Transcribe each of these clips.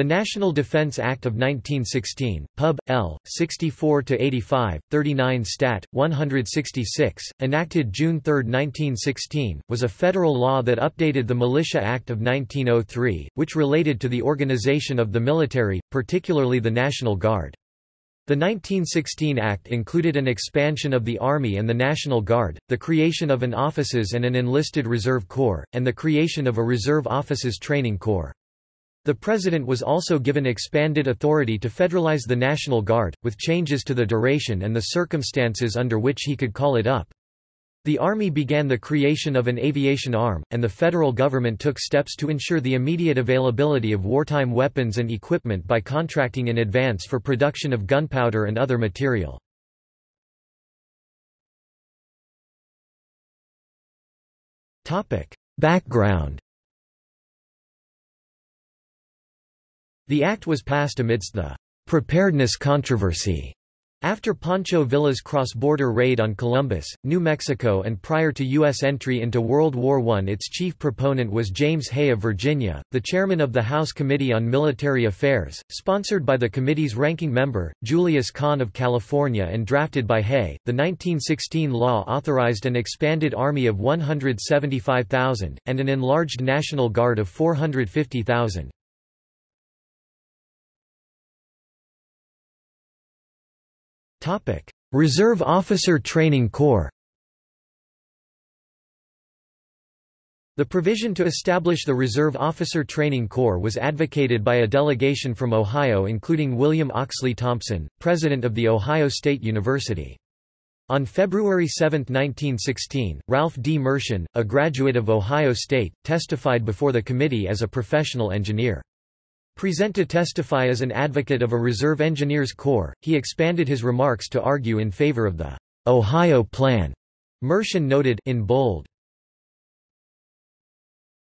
The National Defense Act of 1916, Pub. L. 64-85, 39 Stat. 166, enacted June 3, 1916, was a federal law that updated the Militia Act of 1903, which related to the organization of the military, particularly the National Guard. The 1916 Act included an expansion of the Army and the National Guard, the creation of an Officers and an Enlisted Reserve Corps, and the creation of a Reserve Officers Training Corps. The President was also given expanded authority to federalize the National Guard, with changes to the duration and the circumstances under which he could call it up. The Army began the creation of an aviation arm, and the federal government took steps to ensure the immediate availability of wartime weapons and equipment by contracting in advance for production of gunpowder and other material. Background The act was passed amidst the preparedness controversy after Pancho Villa's cross-border raid on Columbus, New Mexico and prior to U.S. entry into World War I its chief proponent was James Hay of Virginia, the chairman of the House Committee on Military Affairs, sponsored by the committee's ranking member, Julius Kahn of California and drafted by Hay. The 1916 law authorized an expanded army of 175,000, and an enlarged National Guard of 450,000. Reserve Officer Training Corps The provision to establish the Reserve Officer Training Corps was advocated by a delegation from Ohio including William Oxley Thompson, president of The Ohio State University. On February 7, 1916, Ralph D. Mershon, a graduate of Ohio State, testified before the committee as a professional engineer. Present to testify as an advocate of a Reserve Engineers Corps, he expanded his remarks to argue in favor of the Ohio Plan. Mershon noted in bold,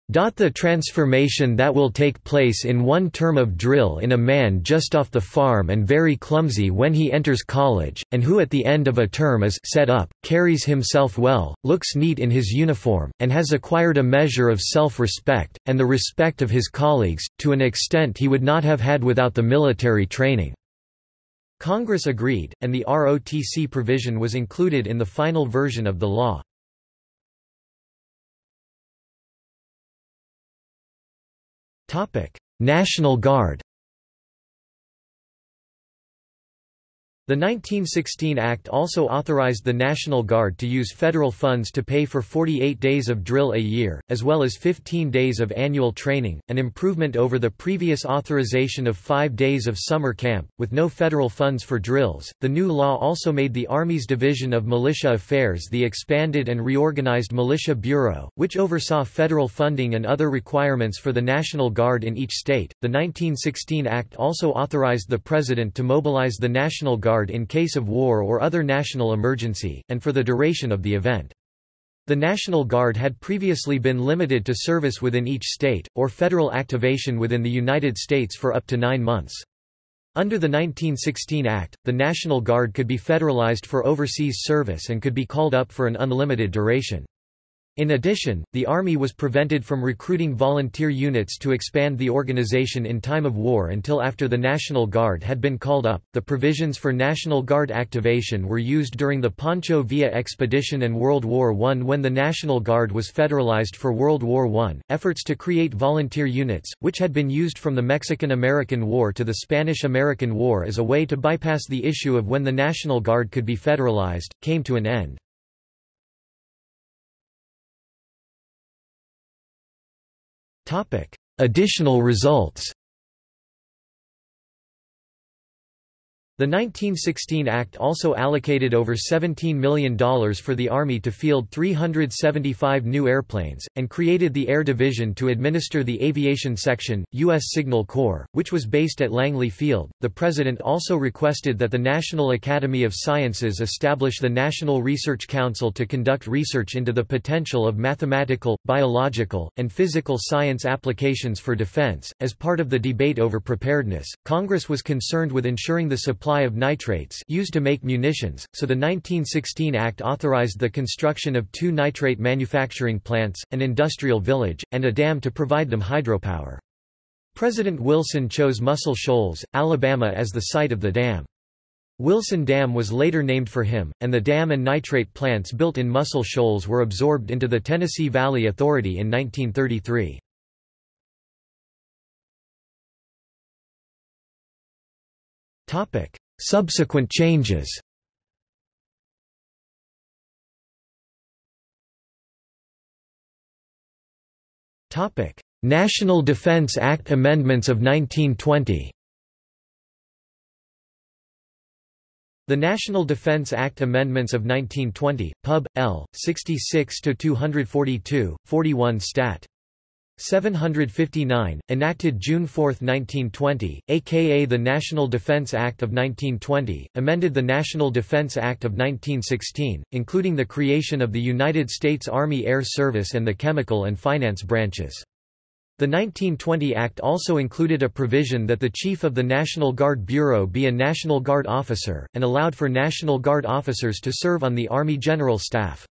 the transformation that will take place in one term of drill in a man just off the farm and very clumsy when he enters college, and who at the end of a term is set up, carries himself well, looks neat in his uniform, and has acquired a measure of self-respect, and the respect of his colleagues, to an extent he would not have had without the military training." Congress agreed, and the ROTC provision was included in the final version of the law. National Guard The 1916 Act also authorized the National Guard to use federal funds to pay for 48 days of drill a year, as well as 15 days of annual training, an improvement over the previous authorization of five days of summer camp, with no federal funds for drills. The new law also made the Army's Division of Militia Affairs the expanded and reorganized Militia Bureau, which oversaw federal funding and other requirements for the National Guard in each state. The 1916 Act also authorized the President to mobilize the National Guard Guard in case of war or other national emergency, and for the duration of the event. The National Guard had previously been limited to service within each state, or federal activation within the United States for up to nine months. Under the 1916 Act, the National Guard could be federalized for overseas service and could be called up for an unlimited duration. In addition, the Army was prevented from recruiting volunteer units to expand the organization in time of war until after the National Guard had been called up. The provisions for National Guard activation were used during the Pancho Villa expedition and World War I when the National Guard was federalized for World War I. Efforts to create volunteer units, which had been used from the Mexican American War to the Spanish American War as a way to bypass the issue of when the National Guard could be federalized, came to an end. Additional results The 1916 Act also allocated over $17 million for the Army to field 375 new airplanes, and created the Air Division to administer the Aviation Section, U.S. Signal Corps, which was based at Langley Field. The President also requested that the National Academy of Sciences establish the National Research Council to conduct research into the potential of mathematical, biological, and physical science applications for defense. As part of the debate over preparedness, Congress was concerned with ensuring the supply supply of nitrates used to make munitions, so the 1916 Act authorized the construction of two nitrate manufacturing plants, an industrial village, and a dam to provide them hydropower. President Wilson chose Muscle Shoals, Alabama as the site of the dam. Wilson Dam was later named for him, and the dam and nitrate plants built in Muscle Shoals were absorbed into the Tennessee Valley Authority in 1933. Subsequent changes Topic: National Defense Act amendments of 1920 The National Defense Act Amendments of 1920, Pub. L. 66-242, 41 Stat. 759, enacted June 4, 1920, aka the National Defense Act of 1920, amended the National Defense Act of 1916, including the creation of the United States Army Air Service and the chemical and finance branches. The 1920 Act also included a provision that the Chief of the National Guard Bureau be a National Guard officer, and allowed for National Guard officers to serve on the Army General Staff.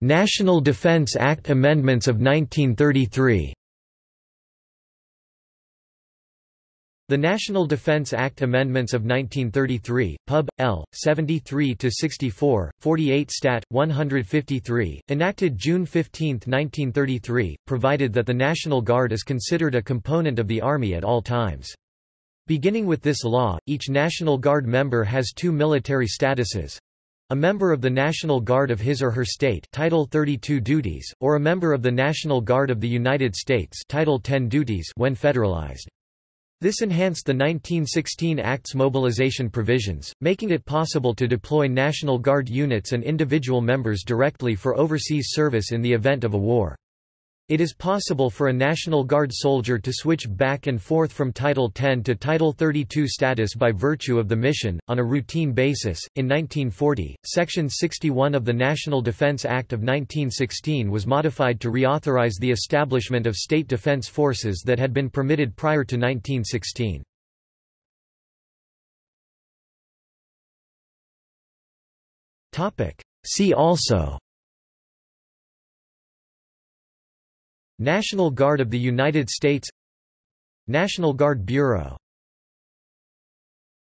National Defense Act amendments of 1933 The National Defense Act Amendments of 1933, Pub. L. 73-64, 48 Stat. 153, enacted June 15, 1933, provided that the National Guard is considered a component of the Army at all times. Beginning with this law, each National Guard member has two military statuses, a member of the National Guard of his or her state Title 32 duties, or a member of the National Guard of the United States Title 10 duties when federalized. This enhanced the 1916 Act's mobilization provisions, making it possible to deploy National Guard units and individual members directly for overseas service in the event of a war. It is possible for a National Guard soldier to switch back and forth from Title 10 to Title 32 status by virtue of the mission, on a routine basis. In 1940, Section 61 of the National Defense Act of 1916 was modified to reauthorize the establishment of state defense forces that had been permitted prior to 1916. See also National Guard of the United States National Guard Bureau